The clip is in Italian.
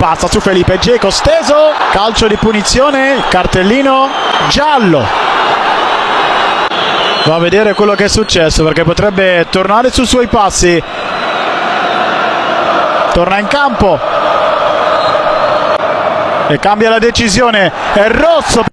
passa su Felipe Geco steso calcio di punizione cartellino giallo. Va a vedere quello che è successo perché potrebbe tornare sui suoi passi. Torna in campo. E cambia la decisione. È rosso